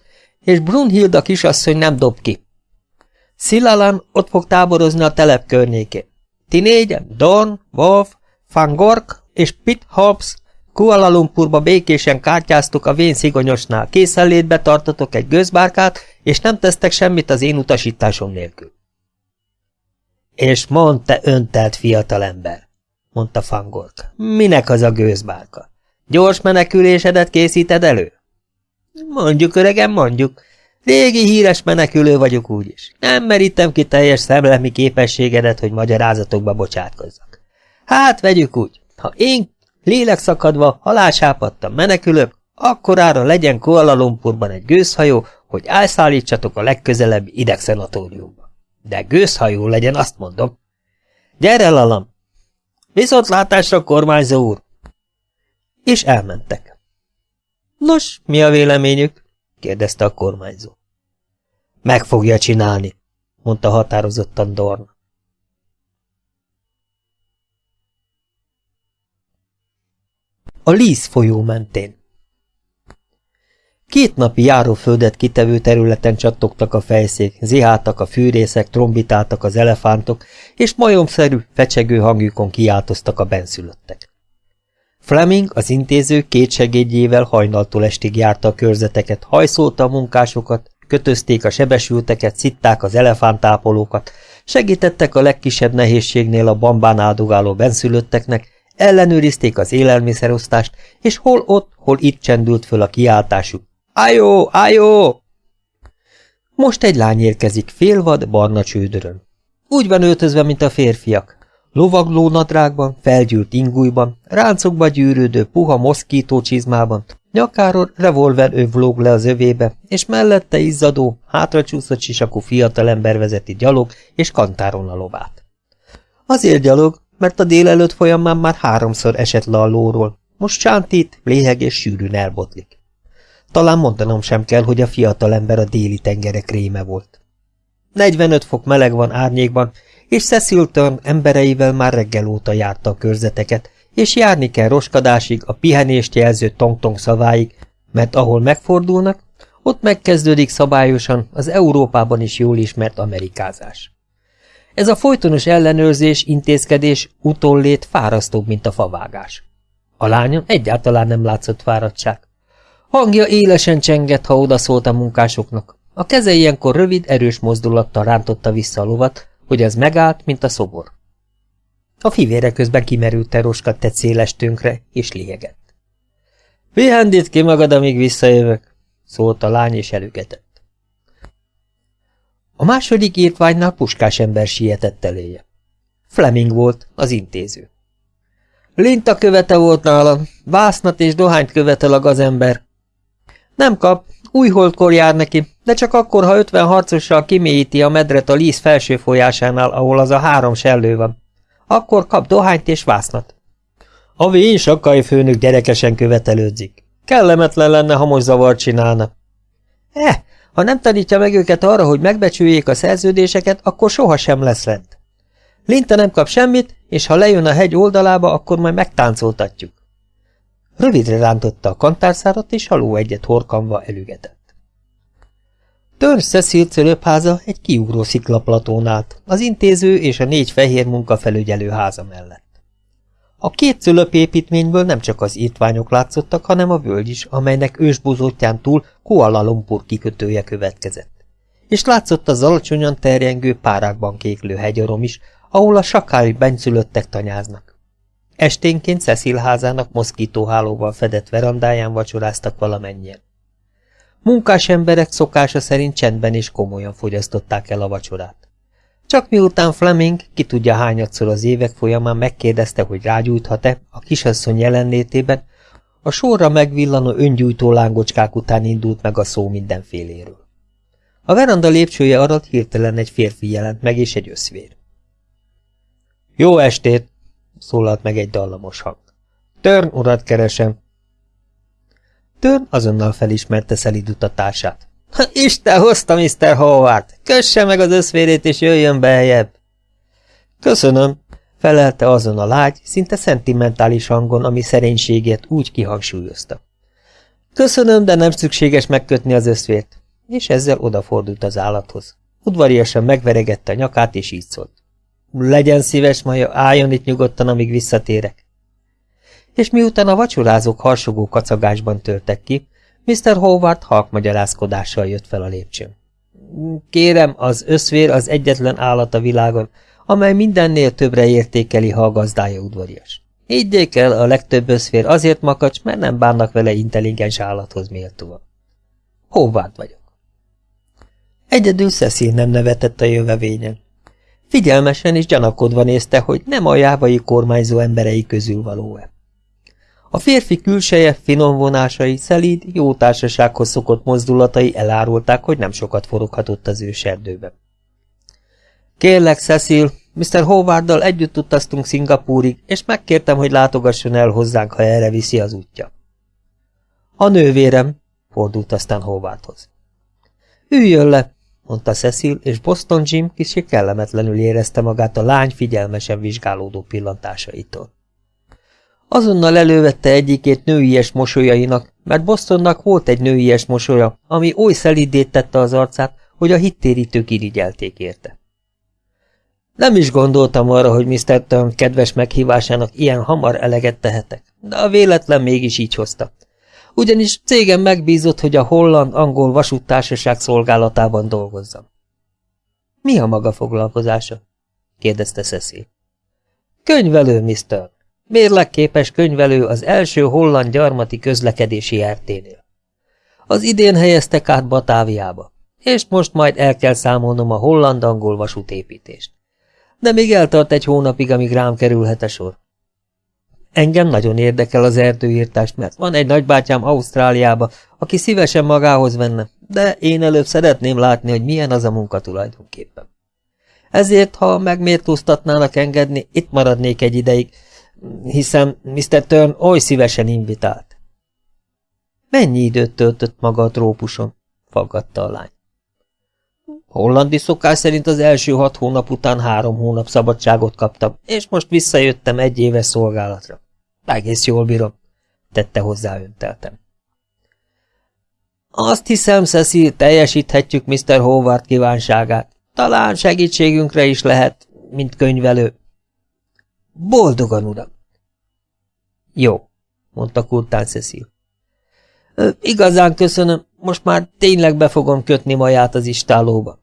és Brunhilda kisasszony nem dob ki. Szilalan ott fog táborozni a telep környékén. Ti négyen, Don, Wolf, Fangork és Pitt Hobbs Kuala Lumpurba békésen kártyáztuk a vén szigonyosnál, készenlétbe tartotok egy gőzbárkát, és nem tesztek semmit az én utasításom nélkül. És mond te öntelt fiatalember, mondta Fangork. Minek az a gőzbárka? Gyors menekülésedet készíted elő? Mondjuk, öregem, mondjuk. Régi híres menekülő vagyok úgyis. Nem merítem ki teljes szemlemi képességedet, hogy magyarázatokba bocsátkozzak. Hát, vegyük úgy. Ha én lélekszakadva halásápadtam menekülök, akkorára legyen Kuala Lumpurban egy gőzhajó, hogy elszállítsatok a legközelebbi idegszenatóriumba. De gőzhajó legyen, azt mondom. Gyere, lalam! Viszontlátásra, kormányzó úr! És elmentek. Nos, mi a véleményük? kérdezte a kormányzó. Meg fogja csinálni, mondta határozottan Dorn. A Líz folyó mentén Két napi járóföldet kitevő területen csattogtak a fejszék, ziháltak a fűrészek, trombitáltak az elefántok, és majomszerű, fecsegő hangjukon kiáltoztak a benszülöttek. Fleming, az intéző két segédjével hajnaltól estig járta a körzeteket, hajszolta a munkásokat, kötözték a sebesülteket, szitták az elefántápolókat, segítettek a legkisebb nehézségnél a bambán áldogáló benszülötteknek, ellenőrizték az élelmiszerosztást, és hol ott, hol itt csendült föl a kiáltásuk. Ájó, ájó! Most egy lány érkezik félvad, barna csődörön. Úgy van öltözve, mint a férfiak. Lovagló nadrágban, felgyűlt ingújban, ráncokba gyűrődő puha moszkító csizmában, nyakáról revolver övlóg le az övébe, és mellette izzadó, hátracsúszott sisakú fiatalember vezeti gyalog és kantáron a lovát. Azért gyalog, mert a délelőtt folyamán már háromszor esett le a lóról, most csántít, léheg és sűrűn elbotlik. Talán mondanom sem kell, hogy a fiatalember a déli tengerek réme volt. 45 fok meleg van árnyékban, és Cecilton embereivel már reggel óta járta a körzeteket, és járni kell roskadásig, a pihenést jelző tong-tong szaváig, mert ahol megfordulnak, Ott megkezdődik szabályosan az Európában is jól ismert amerikázás. Ez a folytonos ellenőrzés, intézkedés utollét fárasztóbb, mint a favágás. A lányon egyáltalán nem látszott fáradtság. Hangja élesen csengett, ha odaszólt a munkásoknak. A keze ilyenkor rövid, erős mozdulattal rántotta vissza a lovat, hogy ez megállt, mint a szobor. A fivére közben kimerült teroskat tett széles tönkre, és liegett. Pihendít ki magad, amíg visszajövök, szólt a lány, és elügetett. A második írtványnál puskás ember sietett eléje. Fleming volt, az intéző. Linta követe volt nálam, vásznat és dohányt követel a gazember. Nem kap, új holdkor jár neki, de csak akkor, ha ötven harcossal kimélyíti a medret a líz felső folyásánál, ahol az a három sellő van. Akkor kap dohányt és vásznat. A vén sakai főnök gyerekesen követelődzik. Kellemetlen lenne, ha most zavart csinálna. Eh, ha nem tanítja meg őket arra, hogy megbecsüljék a szerződéseket, akkor sohasem lesz rend. Linta nem kap semmit, és ha lejön a hegy oldalába, akkor majd megtáncoltatjuk. Rövidre rántotta a kantárszárat, és haló egyet horkanva elügetett. Törn Cecil cölöpháza egy kiugró sziklaplatón állt, az intéző és a négy fehér munkafelügyelő háza mellett. A két cölöpépítményből nem csak az írtványok látszottak, hanem a völgy is, amelynek ősbozótján túl Kuala Lumpur kikötője következett. És látszott az alacsonyan terjengő párákban kéklő hegyarom is, ahol a sakály benszülöttek tanyáznak. Esténként Cecil házának moszkítóhálóval fedett verandáján vacsoráztak valamennyien. Munkás emberek szokása szerint csendben és komolyan fogyasztották el a vacsorát. Csak miután Fleming, ki tudja hányadszor az évek folyamán megkérdezte, hogy rágyújthat-e a kisasszony jelenlétében, a sorra megvillanó öngyújtó lángocskák után indult meg a szó mindenféléről. A veranda lépcsője alatt hirtelen egy férfi jelent meg, és egy összvér. Jó estét! Szólalt meg egy dallamos hang. Törn urat keresem. Törn azonnal felismerte szelidütatását. Isten hozta, Mr. Howard! Kösse meg az összvérét, és jöjjön beljebb! Köszönöm, felelte azon a lágy, szinte szentimentális hangon, ami szerénységét úgy kihangsúlyozta. Köszönöm, de nem szükséges megkötni az összvért, és ezzel odafordult az állathoz. Udvariasan megveregette a nyakát, és így szólt. Legyen szíves, Maja, álljon itt nyugodtan, amíg visszatérek. És miután a vacsorázók harsogó kacagásban törtek ki, Mr. Howard halk magyarázkodással jött fel a lépcsőn. Kérem, az összvér az egyetlen állat a világon, amely mindennél többre értékeli, ha a gazdája udvarias. Higgyék el, a legtöbb összfér azért makacs, mert nem bánnak vele intelligens állathoz méltóan. Howard vagyok. Egyedül Cecil nem nevetett a jövevényen. Figyelmesen és gyanakodva nézte, hogy nem a jávai kormányzó emberei közül való-e. A férfi külseje, finom vonásai, szelíd, jó társasághoz szokott mozdulatai elárulták, hogy nem sokat foroghatott az őserdőben. Kérlek, Cecil, Mr. Howarddal együtt utaztunk Szingapúrig, és megkértem, hogy látogasson el hozzánk, ha erre viszi az útja. A nővérem, fordult aztán Howardhoz. Üljön le, mondta Cecil, és Boston Jim kicsi kellemetlenül érezte magát a lány figyelmesen vizsgálódó pillantásaitól. Azonnal elővette egyikét nőies mosolyainak, mert Bostonnak volt egy nőies mosolya, ami oly szelidét tette az arcát, hogy a hittérítők irigyelték érte. Nem is gondoltam arra, hogy Mr. Turn kedves meghívásának ilyen hamar eleget tehetek, de a véletlen mégis így hozta. Ugyanis cégem megbízott, hogy a holland-angol vasúttársaság szolgálatában dolgozzam. Mi a maga foglalkozása? kérdezte Cecil. Könyvelő, Mr. Mérlekképes könyvelő az első holland gyarmati közlekedési RT-nél. Az idén helyeztek át Batáviába, és most majd el kell számolnom a holland-angol vasútépítést. De még eltart egy hónapig, amíg rám kerülhet a sor. Engem nagyon érdekel az erdőírtást, mert van egy nagybátyám Ausztráliába, aki szívesen magához venne, de én előbb szeretném látni, hogy milyen az a munka tulajdonképpen. Ezért, ha megmértóztatnának engedni, itt maradnék egy ideig, hiszen Mr. Turn oly szívesen invitált. Mennyi időt töltött maga a trópuson? faggatta a lány. Hollandi szokás szerint az első hat hónap után három hónap szabadságot kaptam, és most visszajöttem egy éves szolgálatra. Egész jól bírom, tette hozzá önteltem. Azt hiszem, Cecil, teljesíthetjük Mr. Howard kívánságát. Talán segítségünkre is lehet, mint könyvelő. Boldogan, uram! Jó, mondta kurtán Cecil. Igazán köszönöm, most már tényleg be fogom kötni maját az istálóba.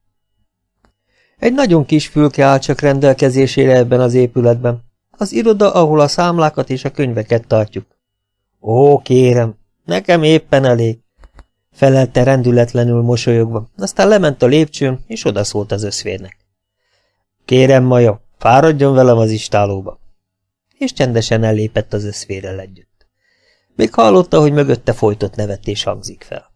Egy nagyon kis fülke áll csak rendelkezésére ebben az épületben. Az iroda, ahol a számlákat és a könyveket tartjuk. Ó, kérem, nekem éppen elég, felelte rendületlenül mosolyogva, aztán lement a lépcsőn, és odaszólt az összvérnek. Kérem, Maja, fáradjon velem az istálóba. És csendesen ellépett az összvérrel együtt. Még hallotta, hogy mögötte folytott nevetés hangzik fel.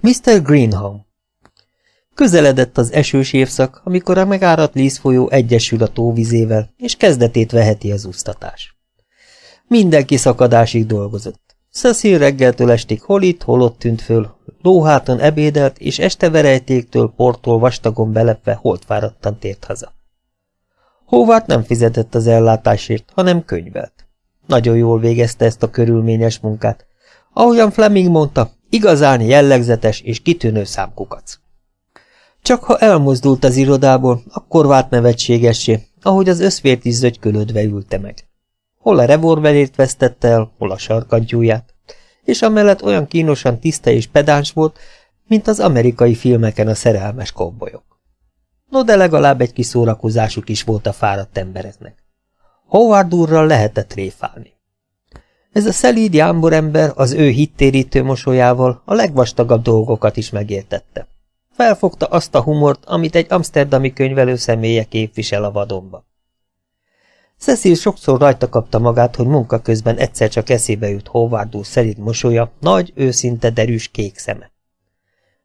Mr. Greenholm Közeledett az esős évszak, amikor a megáradt Líz folyó egyesül a tóvizével, és kezdetét veheti az úsztatás. Mindenki szakadásig dolgozott. Cecil reggeltől estig hol itt, hol ott tűnt föl, lóháton ebédelt, és este verejtéktől, portól vastagon belepve holtfáradtan tért haza. Hóvát nem fizetett az ellátásért, hanem könyvelt. Nagyon jól végezte ezt a körülményes munkát. Ahogyan Fleming mondta, igazán jellegzetes és kitűnő számkukac. Csak ha elmozdult az irodából, akkor vált nevetségessé, ahogy az összvért is zögykölődve ülte meg. Hol a revolverét vesztette el, hol a sarkantyúját, és amellett olyan kínosan tiszta és pedáns volt, mint az amerikai filmeken a szerelmes kobbolyok. No, de legalább egy kis szórakozásuk is volt a fáradt embereknek. Howard úrral lehetett réfálni. Ez a szelíd jámbor ember az ő hittérítő mosolyával a legvastagabb dolgokat is megértette. Felfogta azt a humort, amit egy amsterdami könyvelő személye képvisel a vadonba. Cecil sokszor rajta kapta magát, hogy munka közben egyszer csak eszébe jut Howard úr szerint mosolya, nagy, őszinte, derűs kék szeme.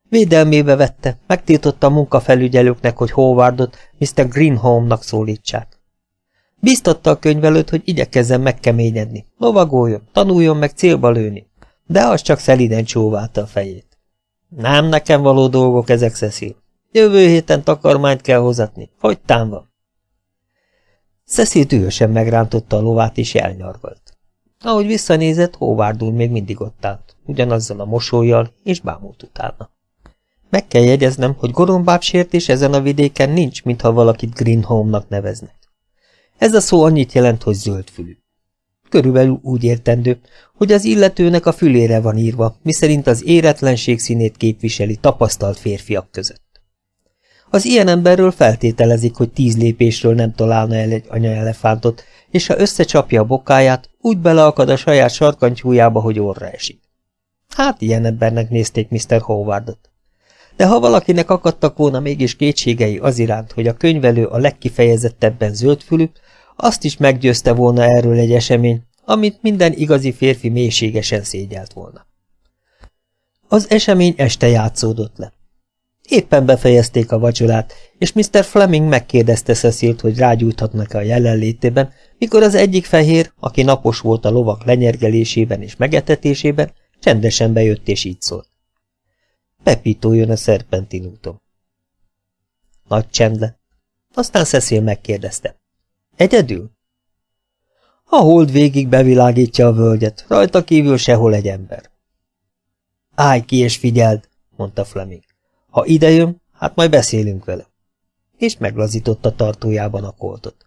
Védelmébe vette, megtiltotta a munkafelügyelőknek, hogy Howardot Mr. Greenholmnak szólítsák. Biztatta a könyvelőt, hogy igyekezzen megkeményedni, lovagoljon, tanuljon meg célba lőni, de az csak szeliden csóválta a fejét. Nem nekem való dolgok ezek, Cecil. Jövő héten takarmányt kell hozatni. Fogytán van. Cecil dühösen megrántotta a lovát, és elnyargalt. Ahogy visszanézett, Howard úr még mindig ott állt, ugyanazzal a mosolyjal, és bámult utána. Meg kell jegyeznem, hogy gorombább sértés ezen a vidéken nincs, mintha valakit Greenholmnak neveznek. Ez a szó annyit jelent, hogy zöldfülű. Körülbelül úgy értendő, hogy az illetőnek a fülére van írva, miszerint az éretlenség színét képviseli tapasztalt férfiak között. Az ilyen emberről feltételezik, hogy tíz lépésről nem találna el egy anyaelefántot, és ha összecsapja a bokáját, úgy beleakad a saját sarkantyújába, hogy orra esik. Hát ilyen embernek nézték Mr. Howardot. De ha valakinek akadtak volna mégis kétségei az iránt, hogy a könyvelő a legkifejezettebben zöldfülű, azt is meggyőzte volna erről egy esemény, amit minden igazi férfi mélységesen szégyelt volna. Az esemény este játszódott le. Éppen befejezték a vacsorát, és Mr. Fleming megkérdezte Cecilt, hogy rágyújthatnak-e a jelenlétében, mikor az egyik fehér, aki napos volt a lovak lenyergelésében és megetetésében, csendesen bejött és így szólt. Pepito jön a szerpentin úton. Nagy csend lett. Aztán Cecil megkérdezte. Egyedül? A hold végig bevilágítja a völgyet, rajta kívül sehol egy ember. Állj ki és figyeld, mondta Fleming. Ha idejön, hát majd beszélünk vele. És meglazította tartójában a koltot.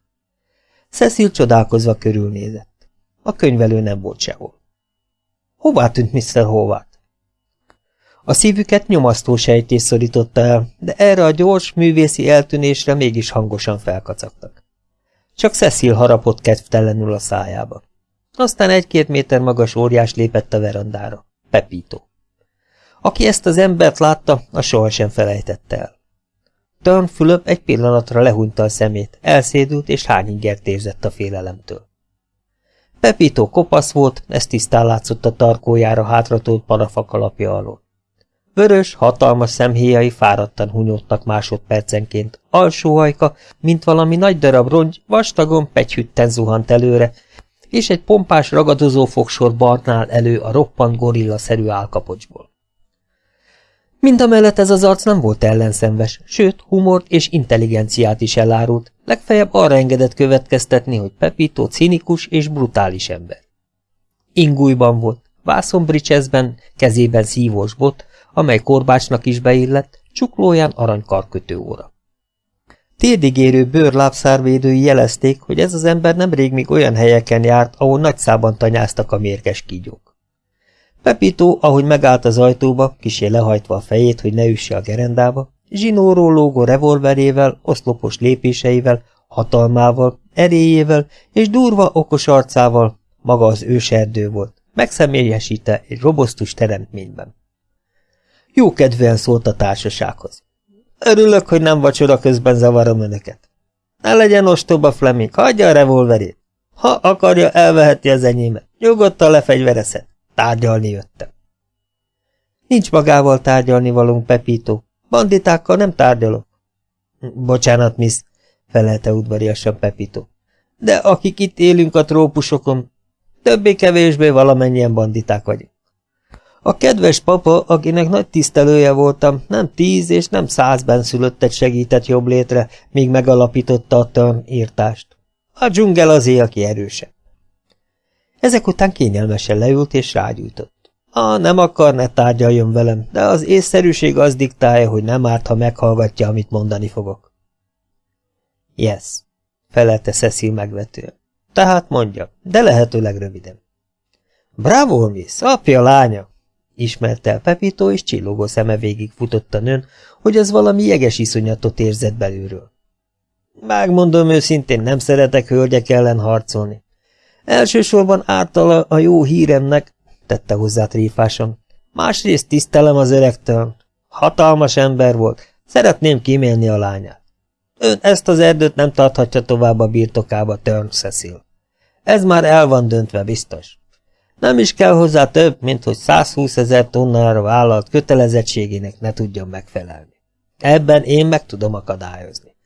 Cecil csodálkozva körülnézett. A könyvelő nem volt sehol. Hová tűnt Mr. Howard? A szívüket nyomasztó sejtés szorította el, de erre a gyors, művészi eltűnésre mégis hangosan felkacagtak. Csak Cecil harapott kedvtelenül a szájába. Aztán egy-két méter magas óriás lépett a verandára. Pepito. Aki ezt az embert látta, a sohasem felejtette el. Turn Fülöp egy pillanatra lehúnyta a szemét, elszédült és hányingert érzett a félelemtől. Pepito kopasz volt, ez tisztán látszott a tarkójára hátratolt parafak alapja alól. Vörös, hatalmas szemhéjai fáradtan hunyódtak másodpercenként, alsóhajka, mint valami nagy darab rongy, vastagon pegyhütten zuhant előre, és egy pompás ragadozó fogsor barnál elő a roppant gorilla-szerű álkapocsból. Mindamellett ez az arc nem volt ellenszenves, sőt, humort és intelligenciát is elárult, legfeljebb arra engedett következtetni, hogy Pepito cinikus és brutális ember. Ingújban volt, vászonbricsezben, kezében szívós bot, amely korbácsnak is beillett, csuklóján aranykarkötő óra. Térdigérő bőrlábszárvédői jelezték, hogy ez az ember nemrég még olyan helyeken járt, ahol nagyszában tanyáztak a mérges kígyók. Pepito, ahogy megállt az ajtóba, kisé lehajtva a fejét, hogy ne üsse a gerendába, zsinóról lógó revolverével, oszlopos lépéseivel, hatalmával, erélyével és durva, okos arcával, maga az őserdő volt, megszemélyesíte egy robosztus teremtményben. Jó kedvűen szólt a társasághoz. Örülök, hogy nem vacsora közben zavarom önöket. Ne legyen ostoba Fleming, hagyja a revolverét. Ha akarja, elveheti az enyémet. Nyugodtan lefegyverezhet. Tárgyalni jöttem. Nincs magával tárgyalni valunk, Pepito. Banditákkal nem tárgyalok. Bocsánat, miss, felelte udvariasan Pepito. De akik itt élünk a trópusokon, többé-kevésbé valamennyien banditák vagyunk. A kedves papa, akinek nagy tisztelője voltam, nem tíz és nem száz benszülöttet segített jobb létre, míg megalapította a törn írtást. A dzsungel az aki erősebb. Ezek után kényelmesen leült és rágyújtott. Ah, nem akar, ne tárgyaljon velem, de az észszerűség az diktálja, hogy nem árt, ha meghallgatja, amit mondani fogok. Yes, felelte Cecil megvetően. Tehát mondja, de lehetőleg röviden. Bravo, miss, apja lánya! Ismerte el Pepito, és csillogó szeme végig futott a nőn, hogy az valami jeges iszonyatot érzett belülről. Megmondom őszintén, nem szeretek hölgyek ellen harcolni. Elsősorban ártala a jó híremnek, tette hozzá tréfásan. Másrészt tisztelem az öregtől. Hatalmas ember volt, szeretném kímélni a lányát. Ön ezt az erdőt nem tarthatja tovább a birtokába, Turn Cecil. Ez már el van döntve, biztos. Nem is kell hozzá több, mint hogy 120 ezer tonnára vállalt kötelezettségének ne tudjon megfelelni. Ebben én meg tudom akadályozni.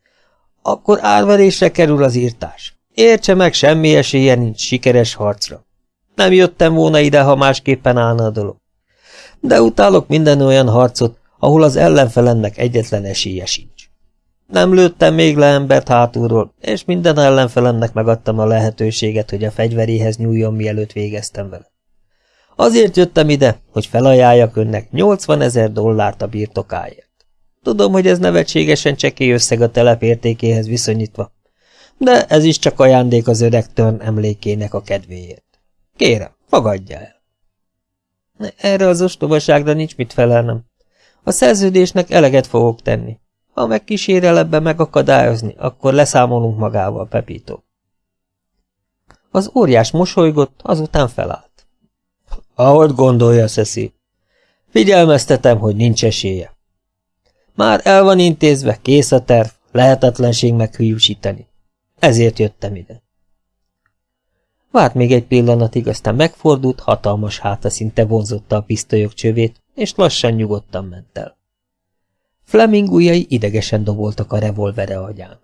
Akkor árverésre kerül az írtás. Értse meg, semmi esélye nincs sikeres harcra. Nem jöttem volna ide, ha másképpen állna a dolog. De utálok minden olyan harcot, ahol az ellenfelemnek egyetlen esélye sincs. Nem lőttem még le embert hátulról, és minden ellenfelemnek megadtam a lehetőséget, hogy a fegyveréhez nyúljon, mielőtt végeztem vele. Azért jöttem ide, hogy felajánljak önnek 80 ezer dollárt a birtokáért. Tudom, hogy ez nevetségesen csekély összeg a telep értékéhez viszonyítva, de ez is csak ajándék az öreg Törn emlékének a kedvéért. Kérem, fogadja el. Erre az ostobaságra nincs mit felelnem. A szerződésnek eleget fogok tenni. Ha megkísérel ebbe megakadályozni, akkor leszámolunk magával, Pepito. Az óriás mosolygott, azután felállt. Ahogy gondolja, Szeszi. Figyelmeztetem, hogy nincs esélye. Már el van intézve, kész a terv, lehetetlenség meghűsíteni. Ezért jöttem ide. Várt még egy pillanatig, aztán megfordult, hatalmas háta szinte vonzotta a pisztolyok csövét, és lassan nyugodtan ment el. Fleming ujjai idegesen doboltak a revolvere agyán.